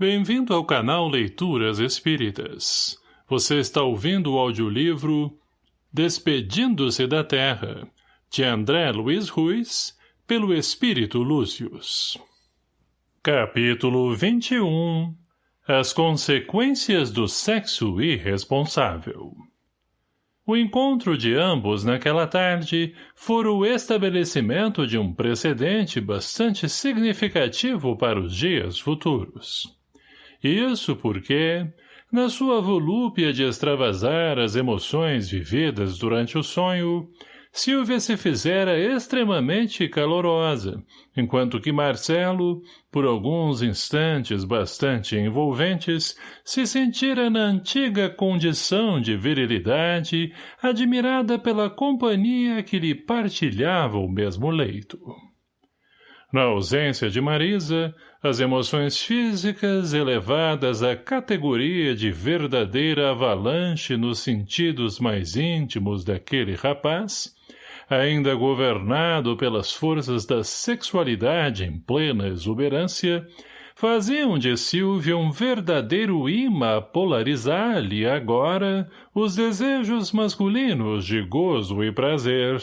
Bem-vindo ao canal Leituras Espíritas. Você está ouvindo o audiolivro Despedindo-se da Terra, de André Luiz Ruiz, pelo Espírito Lúcius. Capítulo 21 As consequências do sexo irresponsável o encontro de ambos naquela tarde fora o estabelecimento de um precedente bastante significativo para os dias futuros. Isso porque, na sua volúpia de extravasar as emoções vividas durante o sonho, Silvia se fizera extremamente calorosa, enquanto que Marcelo, por alguns instantes bastante envolventes, se sentira na antiga condição de virilidade, admirada pela companhia que lhe partilhava o mesmo leito. Na ausência de Marisa, as emoções físicas elevadas à categoria de verdadeira avalanche nos sentidos mais íntimos daquele rapaz, ainda governado pelas forças da sexualidade em plena exuberância, faziam de Silvia um verdadeiro imã a polarizar-lhe agora os desejos masculinos de gozo e prazer,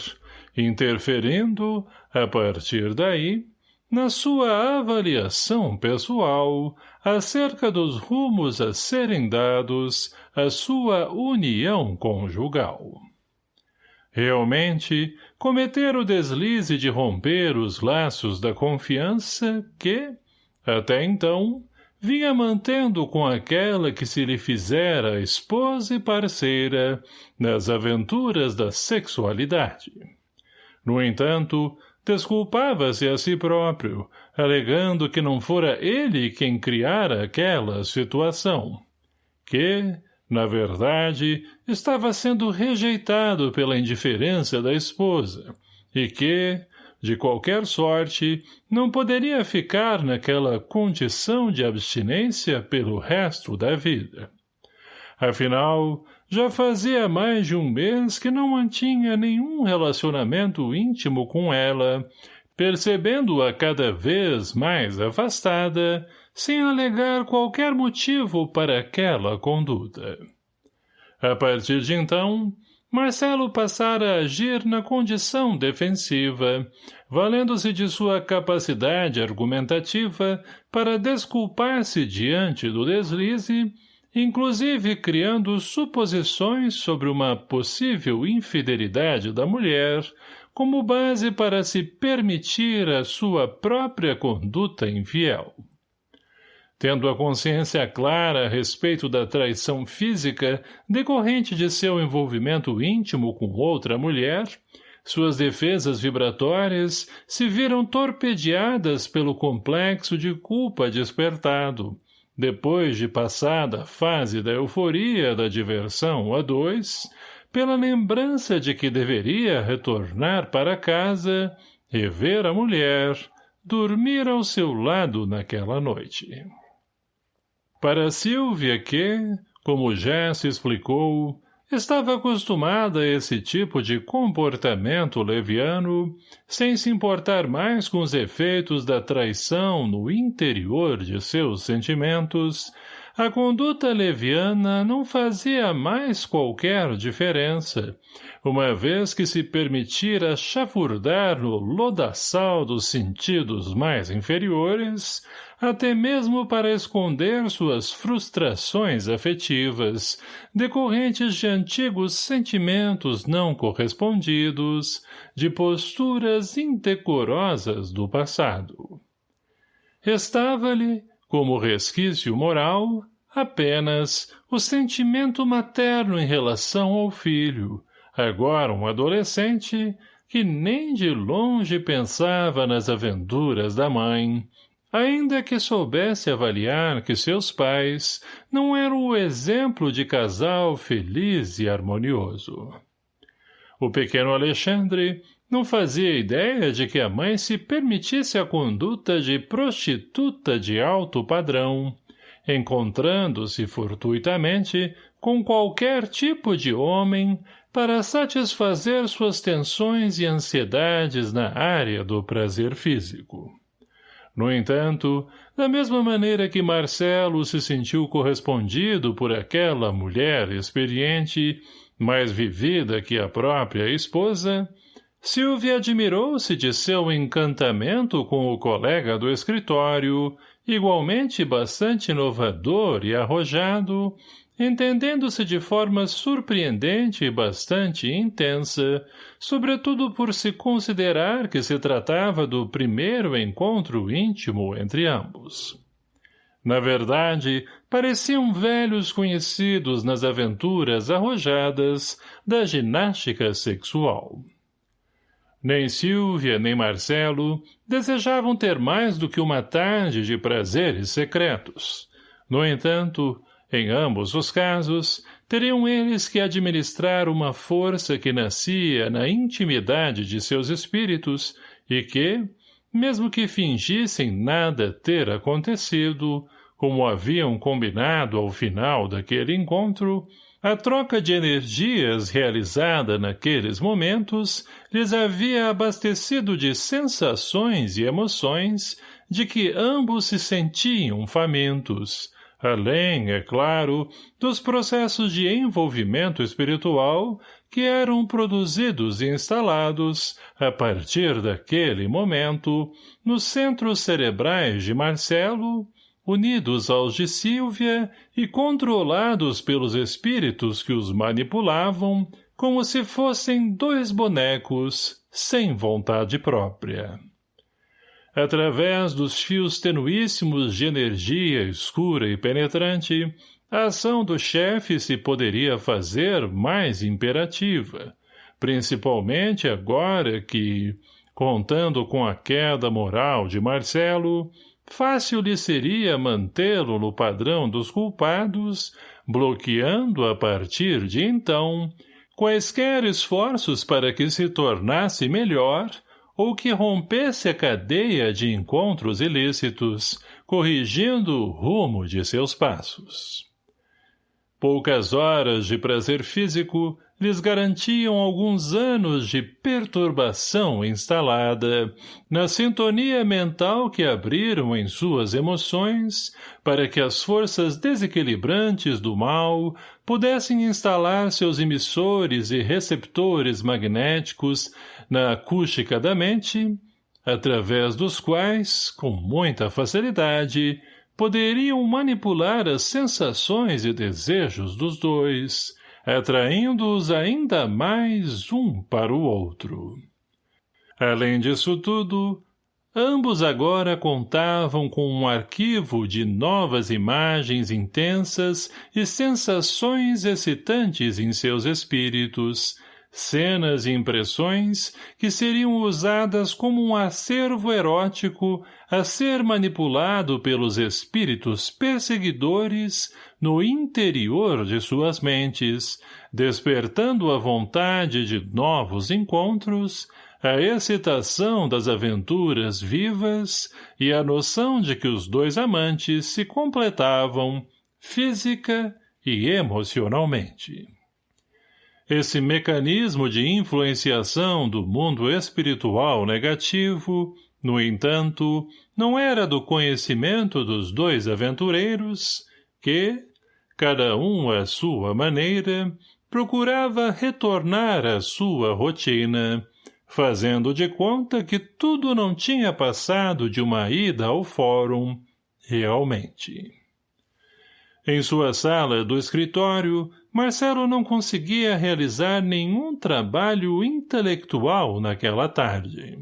interferindo, a partir daí, na sua avaliação pessoal acerca dos rumos a serem dados à sua união conjugal. Realmente, cometer o deslize de romper os laços da confiança que, até então, vinha mantendo com aquela que se lhe fizera esposa e parceira nas aventuras da sexualidade. No entanto, Desculpava-se a si próprio, alegando que não fora ele quem criara aquela situação. Que, na verdade, estava sendo rejeitado pela indiferença da esposa, e que, de qualquer sorte, não poderia ficar naquela condição de abstinência pelo resto da vida. Afinal, já fazia mais de um mês que não mantinha nenhum relacionamento íntimo com ela, percebendo-a cada vez mais afastada, sem alegar qualquer motivo para aquela conduta. A partir de então, Marcelo passara a agir na condição defensiva, valendo-se de sua capacidade argumentativa para desculpar-se diante do deslize inclusive criando suposições sobre uma possível infidelidade da mulher como base para se permitir a sua própria conduta infiel. Tendo a consciência clara a respeito da traição física decorrente de seu envolvimento íntimo com outra mulher, suas defesas vibratórias se viram torpedeadas pelo complexo de culpa despertado, depois de passada a fase da euforia da diversão a dois, pela lembrança de que deveria retornar para casa, rever a mulher, dormir ao seu lado naquela noite. Para Silvia que, como já se explicou, Estava acostumada a esse tipo de comportamento leviano, sem se importar mais com os efeitos da traição no interior de seus sentimentos, a conduta leviana não fazia mais qualquer diferença, uma vez que se permitira chafurdar no lodaçal dos sentidos mais inferiores, até mesmo para esconder suas frustrações afetivas, decorrentes de antigos sentimentos não correspondidos, de posturas indecorosas do passado. Restava-lhe, como resquício moral, apenas o sentimento materno em relação ao filho, agora um adolescente, que nem de longe pensava nas aventuras da mãe, ainda que soubesse avaliar que seus pais não eram o exemplo de casal feliz e harmonioso. O pequeno Alexandre não fazia ideia de que a mãe se permitisse a conduta de prostituta de alto padrão, encontrando-se fortuitamente com qualquer tipo de homem para satisfazer suas tensões e ansiedades na área do prazer físico. No entanto, da mesma maneira que Marcelo se sentiu correspondido por aquela mulher experiente, mais vivida que a própria esposa, Silvia admirou-se de seu encantamento com o colega do escritório, igualmente bastante inovador e arrojado, entendendo-se de forma surpreendente e bastante intensa, sobretudo por se considerar que se tratava do primeiro encontro íntimo entre ambos. Na verdade, pareciam velhos conhecidos nas aventuras arrojadas da ginástica sexual. Nem Silvia, nem Marcelo desejavam ter mais do que uma tarde de prazeres secretos. No entanto, em ambos os casos, teriam eles que administrar uma força que nascia na intimidade de seus espíritos e que, mesmo que fingissem nada ter acontecido, como haviam combinado ao final daquele encontro, a troca de energias realizada naqueles momentos lhes havia abastecido de sensações e emoções de que ambos se sentiam famintos, além, é claro, dos processos de envolvimento espiritual que eram produzidos e instalados, a partir daquele momento, nos centros cerebrais de Marcelo, unidos aos de Sílvia e controlados pelos espíritos que os manipulavam, como se fossem dois bonecos, sem vontade própria. Através dos fios tenuíssimos de energia escura e penetrante, a ação do chefe se poderia fazer mais imperativa, principalmente agora que, contando com a queda moral de Marcelo, fácil lhe seria mantê-lo no padrão dos culpados, bloqueando a partir de então quaisquer esforços para que se tornasse melhor ou que rompesse a cadeia de encontros ilícitos, corrigindo o rumo de seus passos. Poucas horas de prazer físico lhes garantiam alguns anos de perturbação instalada, na sintonia mental que abriram em suas emoções, para que as forças desequilibrantes do mal pudessem instalar seus emissores e receptores magnéticos na acústica da mente, através dos quais, com muita facilidade, poderiam manipular as sensações e desejos dos dois, atraindo-os ainda mais um para o outro. Além disso tudo, ambos agora contavam com um arquivo de novas imagens intensas e sensações excitantes em seus espíritos, cenas e impressões que seriam usadas como um acervo erótico a ser manipulado pelos espíritos perseguidores no interior de suas mentes, despertando a vontade de novos encontros, a excitação das aventuras vivas e a noção de que os dois amantes se completavam física e emocionalmente. Esse mecanismo de influenciação do mundo espiritual negativo no entanto, não era do conhecimento dos dois aventureiros que, cada um à sua maneira, procurava retornar à sua rotina, fazendo de conta que tudo não tinha passado de uma ida ao fórum, realmente. Em sua sala do escritório, Marcelo não conseguia realizar nenhum trabalho intelectual naquela tarde.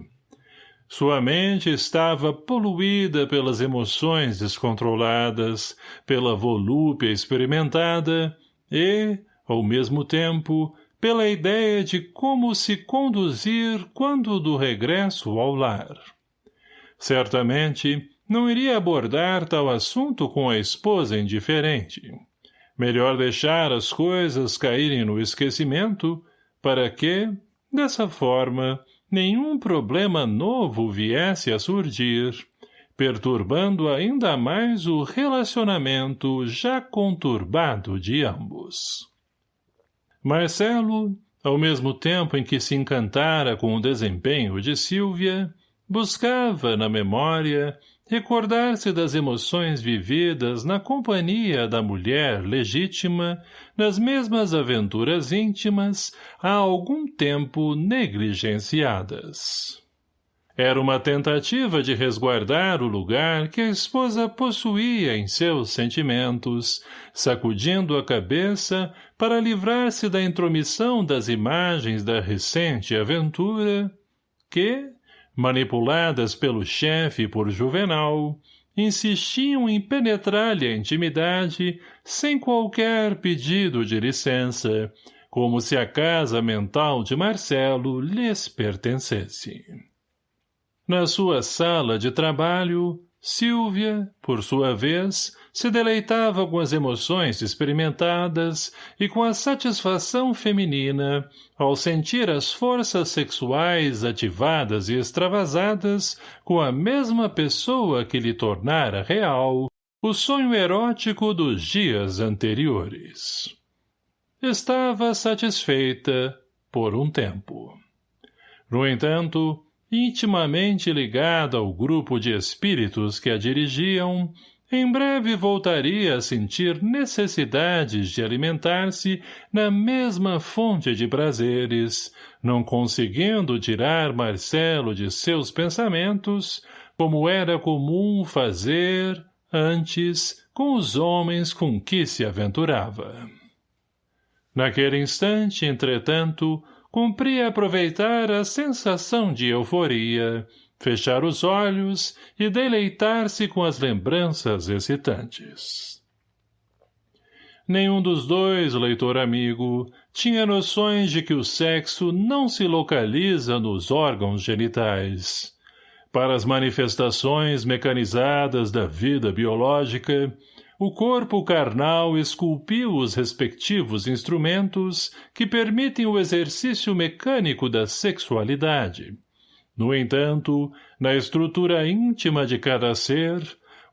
Sua mente estava poluída pelas emoções descontroladas, pela volúpia experimentada e, ao mesmo tempo, pela ideia de como se conduzir quando do regresso ao lar. Certamente, não iria abordar tal assunto com a esposa indiferente. Melhor deixar as coisas caírem no esquecimento, para que, dessa forma, nenhum problema novo viesse a surgir, perturbando ainda mais o relacionamento já conturbado de ambos. Marcelo, ao mesmo tempo em que se encantara com o desempenho de Sílvia, buscava, na memória, recordar-se das emoções vividas na companhia da mulher legítima, nas mesmas aventuras íntimas, há algum tempo negligenciadas. Era uma tentativa de resguardar o lugar que a esposa possuía em seus sentimentos, sacudindo a cabeça para livrar-se da intromissão das imagens da recente aventura, que, manipuladas pelo chefe e por Juvenal, insistiam em penetrar-lhe a intimidade sem qualquer pedido de licença, como se a casa mental de Marcelo lhes pertencesse. Na sua sala de trabalho, Silvia, por sua vez, se deleitava com as emoções experimentadas e com a satisfação feminina ao sentir as forças sexuais ativadas e extravasadas com a mesma pessoa que lhe tornara real o sonho erótico dos dias anteriores. Estava satisfeita por um tempo. No entanto, intimamente ligada ao grupo de espíritos que a dirigiam, em breve voltaria a sentir necessidades de alimentar-se na mesma fonte de prazeres, não conseguindo tirar Marcelo de seus pensamentos, como era comum fazer, antes, com os homens com que se aventurava. Naquele instante, entretanto, cumpria aproveitar a sensação de euforia, fechar os olhos e deleitar-se com as lembranças excitantes. Nenhum dos dois, leitor amigo, tinha noções de que o sexo não se localiza nos órgãos genitais. Para as manifestações mecanizadas da vida biológica, o corpo carnal esculpiu os respectivos instrumentos que permitem o exercício mecânico da sexualidade. No entanto, na estrutura íntima de cada ser,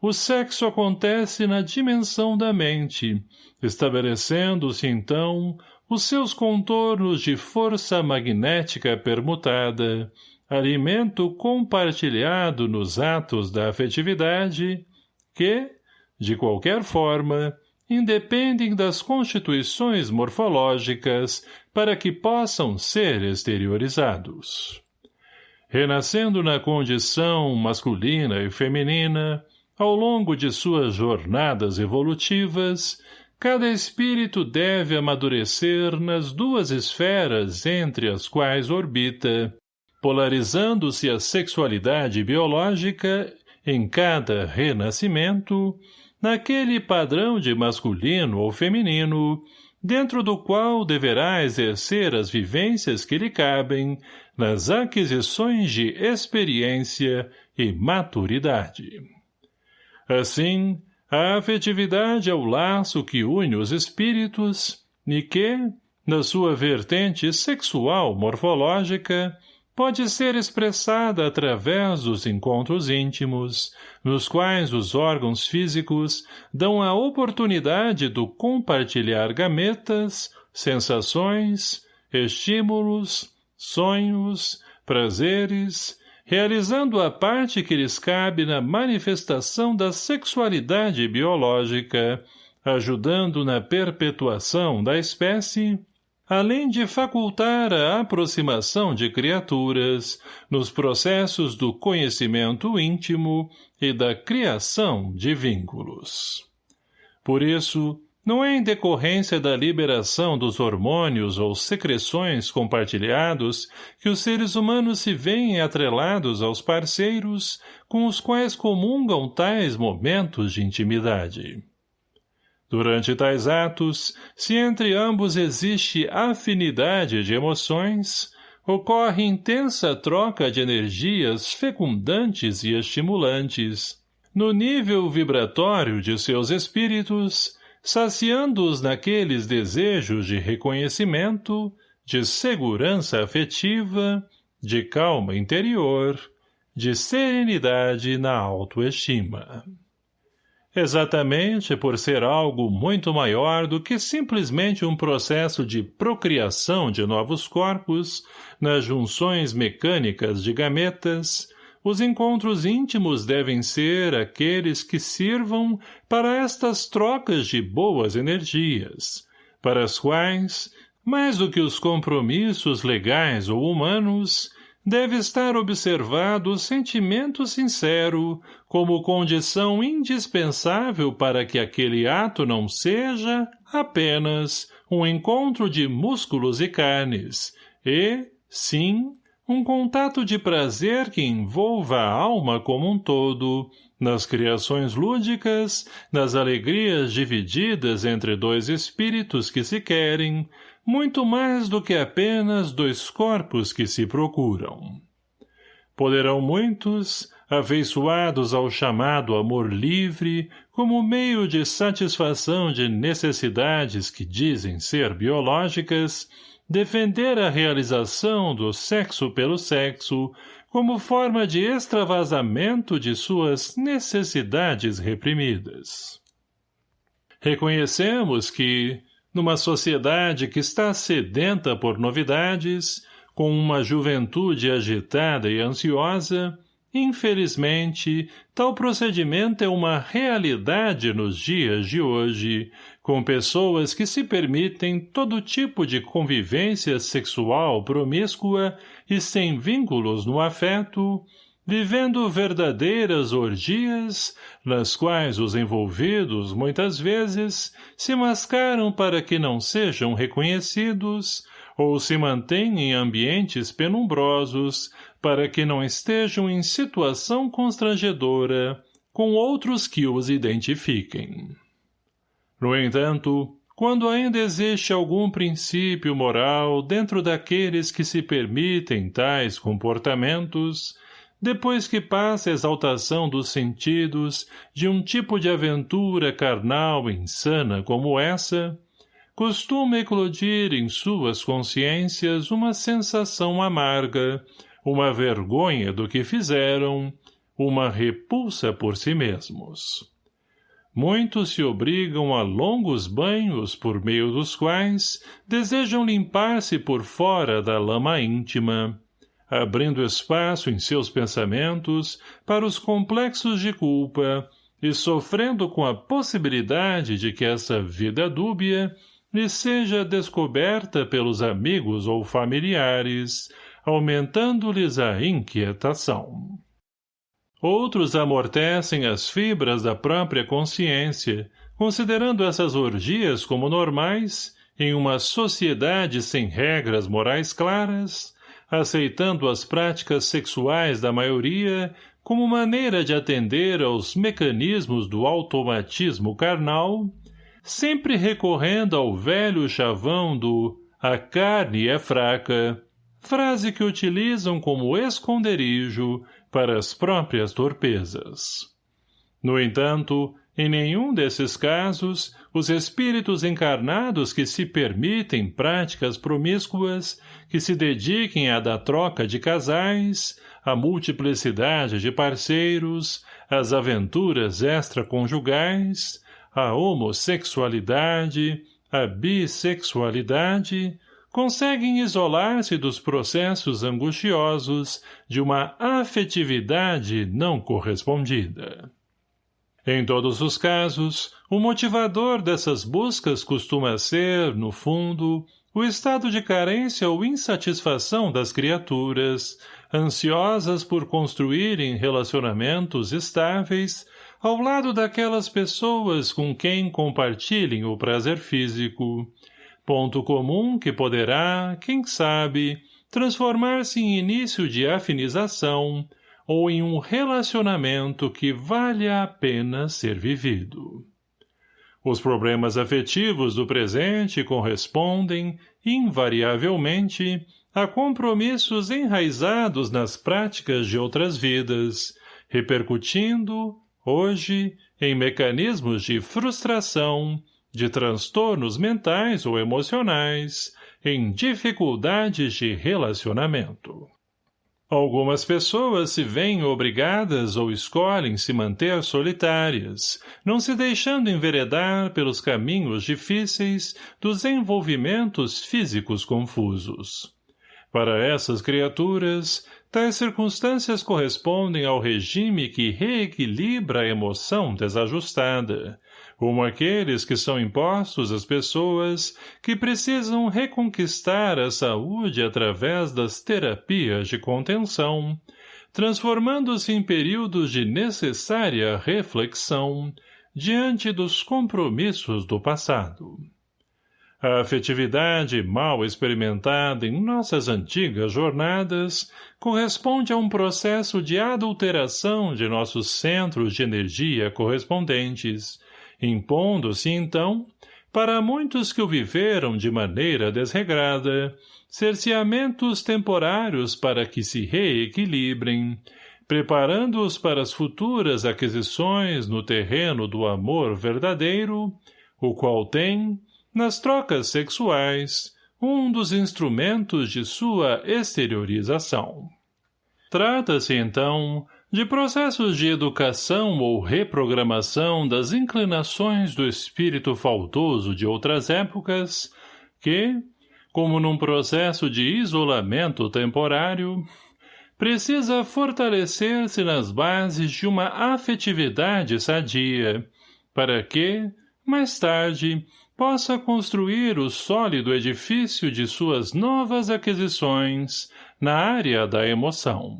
o sexo acontece na dimensão da mente, estabelecendo-se então os seus contornos de força magnética permutada, alimento compartilhado nos atos da afetividade, que, de qualquer forma, independem das constituições morfológicas para que possam ser exteriorizados. Renascendo na condição masculina e feminina, ao longo de suas jornadas evolutivas, cada espírito deve amadurecer nas duas esferas entre as quais orbita, polarizando-se a sexualidade biológica em cada renascimento naquele padrão de masculino ou feminino, dentro do qual deverá exercer as vivências que lhe cabem nas aquisições de experiência e maturidade. Assim, a afetividade é o laço que une os espíritos e que, na sua vertente sexual morfológica, pode ser expressada através dos encontros íntimos, nos quais os órgãos físicos dão a oportunidade do compartilhar gametas, sensações, estímulos, sonhos, prazeres, realizando a parte que lhes cabe na manifestação da sexualidade biológica, ajudando na perpetuação da espécie, além de facultar a aproximação de criaturas nos processos do conhecimento íntimo e da criação de vínculos. Por isso, não é em decorrência da liberação dos hormônios ou secreções compartilhados que os seres humanos se veem atrelados aos parceiros com os quais comungam tais momentos de intimidade. Durante tais atos, se entre ambos existe afinidade de emoções, ocorre intensa troca de energias fecundantes e estimulantes, no nível vibratório de seus espíritos, saciando-os naqueles desejos de reconhecimento, de segurança afetiva, de calma interior, de serenidade na autoestima exatamente por ser algo muito maior do que simplesmente um processo de procriação de novos corpos nas junções mecânicas de gametas, os encontros íntimos devem ser aqueles que sirvam para estas trocas de boas energias, para as quais, mais do que os compromissos legais ou humanos, deve estar observado o sentimento sincero como condição indispensável para que aquele ato não seja apenas um encontro de músculos e carnes e, sim, um contato de prazer que envolva a alma como um todo, nas criações lúdicas, nas alegrias divididas entre dois espíritos que se querem, muito mais do que apenas dois corpos que se procuram. Poderão muitos, afeiçoados ao chamado amor livre, como meio de satisfação de necessidades que dizem ser biológicas, defender a realização do sexo pelo sexo como forma de extravasamento de suas necessidades reprimidas. Reconhecemos que, numa sociedade que está sedenta por novidades, com uma juventude agitada e ansiosa, Infelizmente, tal procedimento é uma realidade nos dias de hoje, com pessoas que se permitem todo tipo de convivência sexual promíscua e sem vínculos no afeto, vivendo verdadeiras orgias, nas quais os envolvidos, muitas vezes, se mascaram para que não sejam reconhecidos, ou se mantêm em ambientes penumbrosos, para que não estejam em situação constrangedora com outros que os identifiquem. No entanto, quando ainda existe algum princípio moral dentro daqueles que se permitem tais comportamentos, depois que passa a exaltação dos sentidos de um tipo de aventura carnal insana como essa, costuma eclodir em suas consciências uma sensação amarga, uma vergonha do que fizeram, uma repulsa por si mesmos. Muitos se obrigam a longos banhos por meio dos quais desejam limpar-se por fora da lama íntima, abrindo espaço em seus pensamentos para os complexos de culpa e sofrendo com a possibilidade de que essa vida dúbia lhe seja descoberta pelos amigos ou familiares, aumentando-lhes a inquietação. Outros amortecem as fibras da própria consciência, considerando essas orgias como normais, em uma sociedade sem regras morais claras, aceitando as práticas sexuais da maioria como maneira de atender aos mecanismos do automatismo carnal, sempre recorrendo ao velho chavão do a carne é fraca, frase que utilizam como esconderijo para as próprias torpezas. No entanto, em nenhum desses casos, os espíritos encarnados que se permitem práticas promíscuas, que se dediquem à da troca de casais, à multiplicidade de parceiros, às aventuras extraconjugais, à homossexualidade, à bissexualidade, conseguem isolar-se dos processos angustiosos de uma afetividade não correspondida. Em todos os casos, o motivador dessas buscas costuma ser, no fundo, o estado de carência ou insatisfação das criaturas, ansiosas por construírem relacionamentos estáveis ao lado daquelas pessoas com quem compartilhem o prazer físico, ponto comum que poderá, quem sabe, transformar-se em início de afinização ou em um relacionamento que vale a pena ser vivido. Os problemas afetivos do presente correspondem, invariavelmente, a compromissos enraizados nas práticas de outras vidas, repercutindo, hoje, em mecanismos de frustração, de transtornos mentais ou emocionais, em dificuldades de relacionamento. Algumas pessoas se veem obrigadas ou escolhem se manter solitárias, não se deixando enveredar pelos caminhos difíceis dos envolvimentos físicos confusos. Para essas criaturas, tais circunstâncias correspondem ao regime que reequilibra a emoção desajustada, como aqueles que são impostos às pessoas que precisam reconquistar a saúde através das terapias de contenção, transformando-se em períodos de necessária reflexão diante dos compromissos do passado. A afetividade mal experimentada em nossas antigas jornadas corresponde a um processo de adulteração de nossos centros de energia correspondentes, impondo-se, então, para muitos que o viveram de maneira desregrada, cerceamentos temporários para que se reequilibrem, preparando-os para as futuras aquisições no terreno do amor verdadeiro, o qual tem, nas trocas sexuais, um dos instrumentos de sua exteriorização. Trata-se, então, de processos de educação ou reprogramação das inclinações do espírito faltoso de outras épocas, que, como num processo de isolamento temporário, precisa fortalecer-se nas bases de uma afetividade sadia, para que, mais tarde, possa construir o sólido edifício de suas novas aquisições na área da emoção.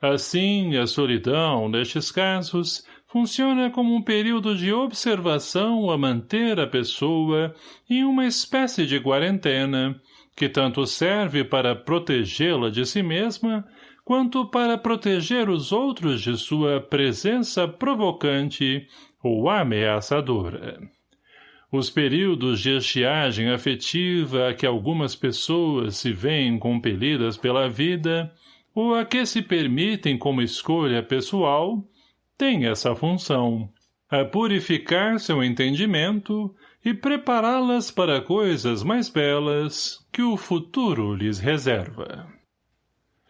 Assim, a solidão, nestes casos, funciona como um período de observação a manter a pessoa em uma espécie de quarentena, que tanto serve para protegê-la de si mesma, quanto para proteger os outros de sua presença provocante ou ameaçadora. Os períodos de estiagem afetiva a que algumas pessoas se veem compelidas pela vida ou a que se permitem como escolha pessoal, tem essa função, a purificar seu entendimento e prepará-las para coisas mais belas que o futuro lhes reserva.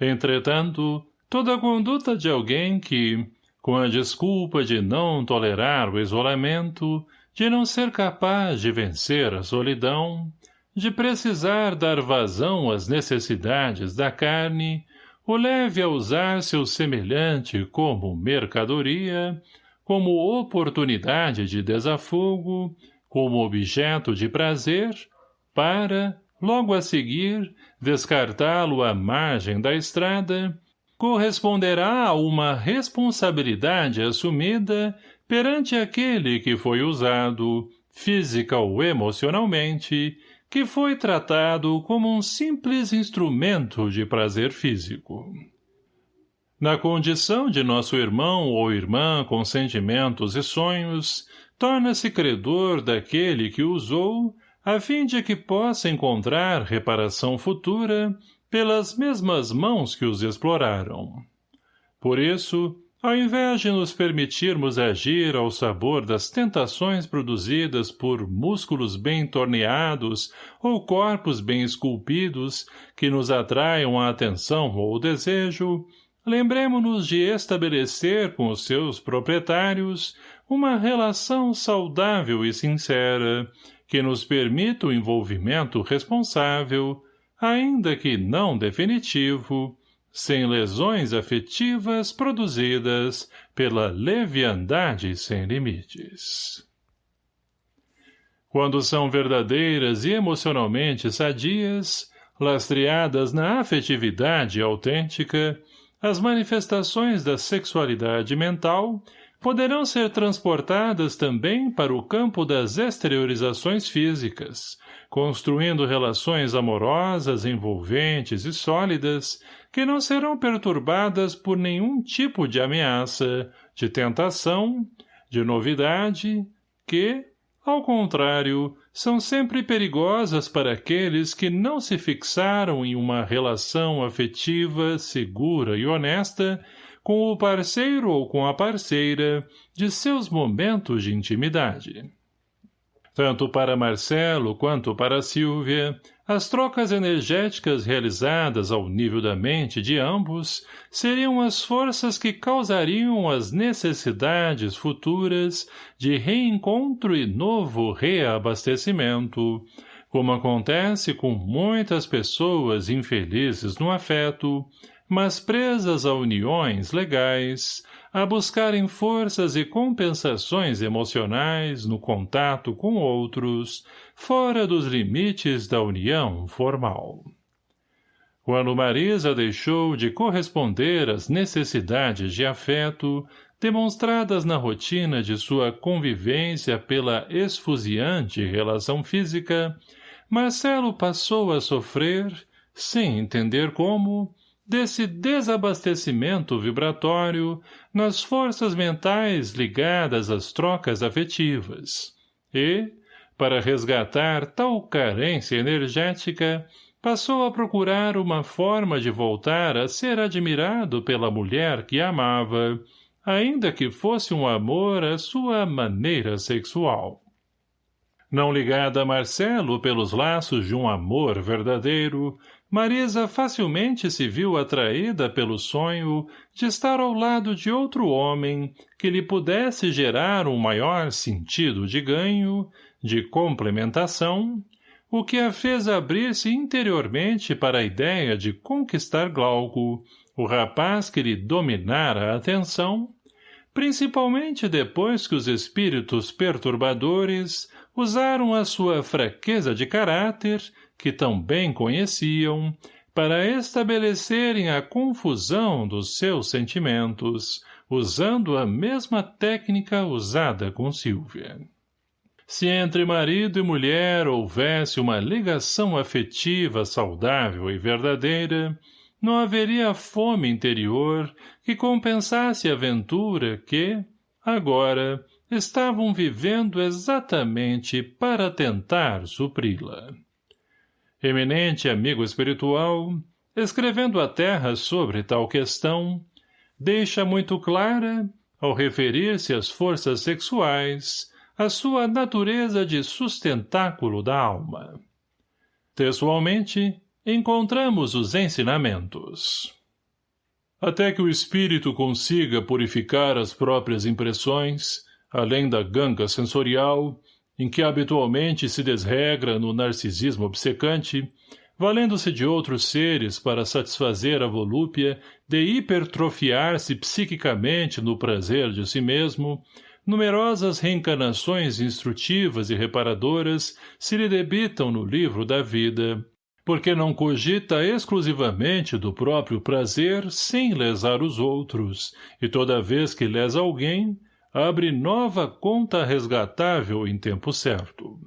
Entretanto, toda conduta de alguém que, com a desculpa de não tolerar o isolamento, de não ser capaz de vencer a solidão, de precisar dar vazão às necessidades da carne, o leve a usar seu semelhante como mercadoria, como oportunidade de desafogo, como objeto de prazer, para, logo a seguir, descartá-lo à margem da estrada, corresponderá a uma responsabilidade assumida perante aquele que foi usado, física ou emocionalmente, que foi tratado como um simples instrumento de prazer físico. Na condição de nosso irmão ou irmã com sentimentos e sonhos, torna-se credor daquele que usou, a fim de que possa encontrar reparação futura pelas mesmas mãos que os exploraram. Por isso, ao invés de nos permitirmos agir ao sabor das tentações produzidas por músculos bem torneados ou corpos bem esculpidos que nos atraiam a atenção ou o desejo, lembremos-nos de estabelecer com os seus proprietários uma relação saudável e sincera, que nos permita o envolvimento responsável, ainda que não definitivo, sem lesões afetivas produzidas pela leviandade sem limites. Quando são verdadeiras e emocionalmente sadias, lastreadas na afetividade autêntica, as manifestações da sexualidade mental poderão ser transportadas também para o campo das exteriorizações físicas, construindo relações amorosas, envolventes e sólidas, que não serão perturbadas por nenhum tipo de ameaça, de tentação, de novidade, que, ao contrário, são sempre perigosas para aqueles que não se fixaram em uma relação afetiva, segura e honesta com o parceiro ou com a parceira de seus momentos de intimidade. Tanto para Marcelo quanto para Silvia, as trocas energéticas realizadas ao nível da mente de ambos seriam as forças que causariam as necessidades futuras de reencontro e novo reabastecimento, como acontece com muitas pessoas infelizes no afeto, mas presas a uniões legais, a buscarem forças e compensações emocionais no contato com outros, fora dos limites da união formal. Quando Marisa deixou de corresponder às necessidades de afeto, demonstradas na rotina de sua convivência pela esfuziante relação física, Marcelo passou a sofrer, sem entender como, desse desabastecimento vibratório nas forças mentais ligadas às trocas afetivas. E, para resgatar tal carência energética, passou a procurar uma forma de voltar a ser admirado pela mulher que amava, ainda que fosse um amor à sua maneira sexual. Não ligada a Marcelo pelos laços de um amor verdadeiro, Marisa facilmente se viu atraída pelo sonho de estar ao lado de outro homem que lhe pudesse gerar um maior sentido de ganho, de complementação, o que a fez abrir-se interiormente para a ideia de conquistar Glauco, o rapaz que lhe dominara a atenção, principalmente depois que os espíritos perturbadores usaram a sua fraqueza de caráter que tão bem conheciam, para estabelecerem a confusão dos seus sentimentos, usando a mesma técnica usada com Silvia. Se entre marido e mulher houvesse uma ligação afetiva saudável e verdadeira, não haveria fome interior que compensasse a aventura que, agora, estavam vivendo exatamente para tentar supri-la eminente amigo espiritual, escrevendo à Terra sobre tal questão, deixa muito clara, ao referir-se às forças sexuais, a sua natureza de sustentáculo da alma. Textualmente, encontramos os ensinamentos. Até que o espírito consiga purificar as próprias impressões, além da ganga sensorial, em que habitualmente se desregra no narcisismo obcecante, valendo-se de outros seres para satisfazer a volúpia de hipertrofiar-se psiquicamente no prazer de si mesmo, numerosas reencarnações instrutivas e reparadoras se lhe debitam no livro da vida, porque não cogita exclusivamente do próprio prazer sem lesar os outros, e toda vez que lesa alguém, abre nova conta resgatável em tempo certo.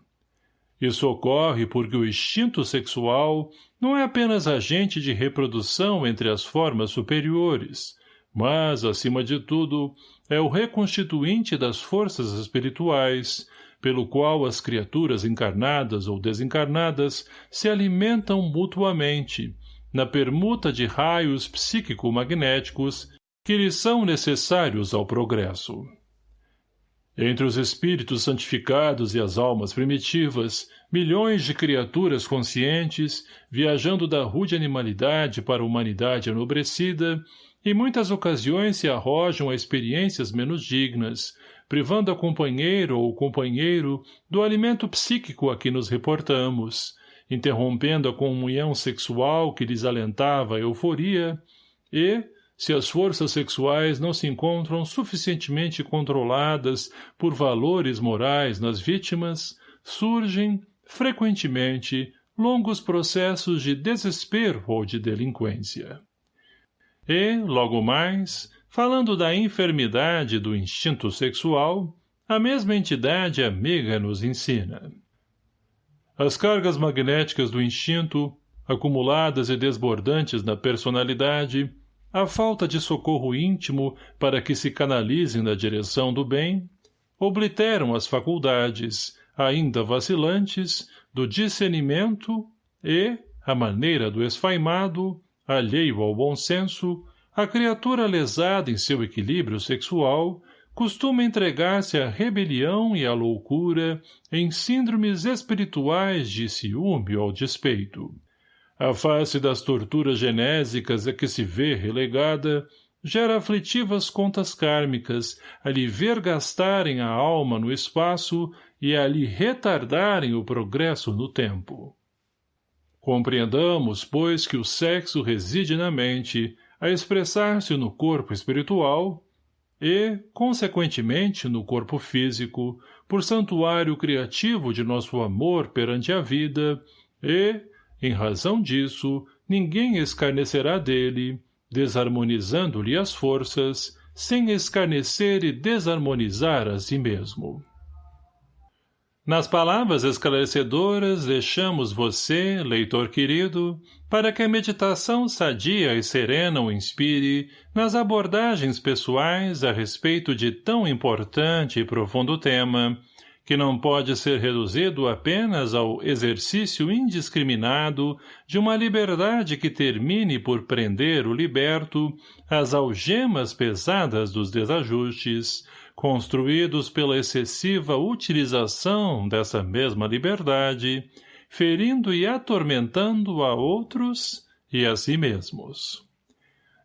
Isso ocorre porque o instinto sexual não é apenas agente de reprodução entre as formas superiores, mas, acima de tudo, é o reconstituinte das forças espirituais, pelo qual as criaturas encarnadas ou desencarnadas se alimentam mutuamente, na permuta de raios psíquico-magnéticos que lhes são necessários ao progresso. Entre os espíritos santificados e as almas primitivas, milhões de criaturas conscientes, viajando da rude animalidade para a humanidade enobrecida, em muitas ocasiões se arrojam a experiências menos dignas, privando a companheiro ou companheiro do alimento psíquico a que nos reportamos, interrompendo a comunhão sexual que lhes alentava a euforia, e, se as forças sexuais não se encontram suficientemente controladas por valores morais nas vítimas, surgem, frequentemente, longos processos de desespero ou de delinquência. E, logo mais, falando da enfermidade do instinto sexual, a mesma entidade amiga nos ensina. As cargas magnéticas do instinto, acumuladas e desbordantes na personalidade, a falta de socorro íntimo para que se canalizem na direção do bem, obliteram as faculdades, ainda vacilantes, do discernimento e, à maneira do esfaimado, alheio ao bom senso, a criatura lesada em seu equilíbrio sexual costuma entregar-se à rebelião e à loucura em síndromes espirituais de ciúme ou despeito. A face das torturas genésicas a que se vê relegada gera aflitivas contas kármicas a lhe vergastarem a alma no espaço e a lhe retardarem o progresso no tempo. Compreendamos, pois, que o sexo reside na mente, a expressar-se no corpo espiritual e, consequentemente, no corpo físico, por santuário criativo de nosso amor perante a vida, e, em razão disso, ninguém escarnecerá dele, desarmonizando-lhe as forças, sem escarnecer e desarmonizar a si mesmo. Nas palavras esclarecedoras deixamos você, leitor querido, para que a meditação sadia e serena o inspire nas abordagens pessoais a respeito de tão importante e profundo tema, que não pode ser reduzido apenas ao exercício indiscriminado de uma liberdade que termine por prender o liberto às algemas pesadas dos desajustes, construídos pela excessiva utilização dessa mesma liberdade, ferindo e atormentando a outros e a si mesmos.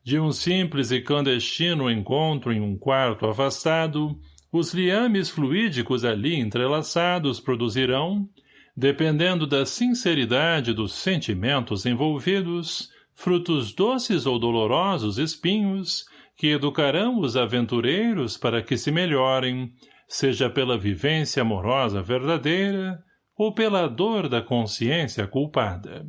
De um simples e clandestino encontro em um quarto afastado, os liames fluídicos ali entrelaçados produzirão, dependendo da sinceridade dos sentimentos envolvidos, frutos doces ou dolorosos espinhos que educarão os aventureiros para que se melhorem, seja pela vivência amorosa verdadeira ou pela dor da consciência culpada.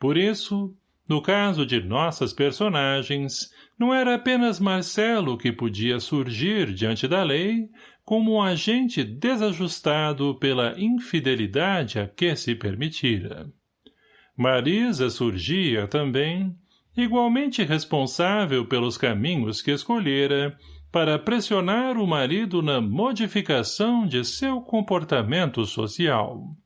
Por isso, no caso de nossas personagens, não era apenas Marcelo que podia surgir diante da lei como um agente desajustado pela infidelidade a que se permitira. Marisa surgia também igualmente responsável pelos caminhos que escolhera para pressionar o marido na modificação de seu comportamento social.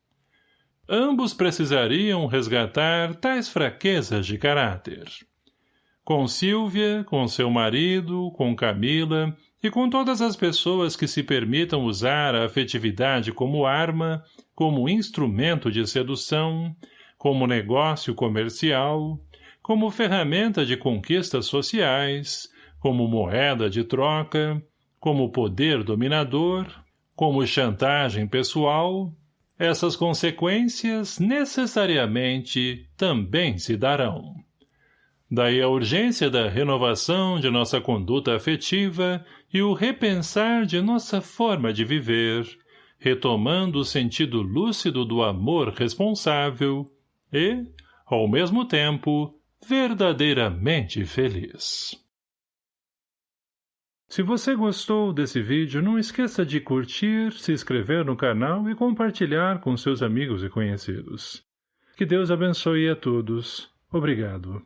Ambos precisariam resgatar tais fraquezas de caráter. Com Silvia, com seu marido, com Camila e com todas as pessoas que se permitam usar a afetividade como arma, como instrumento de sedução, como negócio comercial, como ferramenta de conquistas sociais, como moeda de troca, como poder dominador, como chantagem pessoal, essas consequências necessariamente também se darão. Daí a urgência da renovação de nossa conduta afetiva e o repensar de nossa forma de viver, retomando o sentido lúcido do amor responsável e, ao mesmo tempo, verdadeiramente feliz. Se você gostou desse vídeo, não esqueça de curtir, se inscrever no canal e compartilhar com seus amigos e conhecidos. Que Deus abençoe a todos. Obrigado.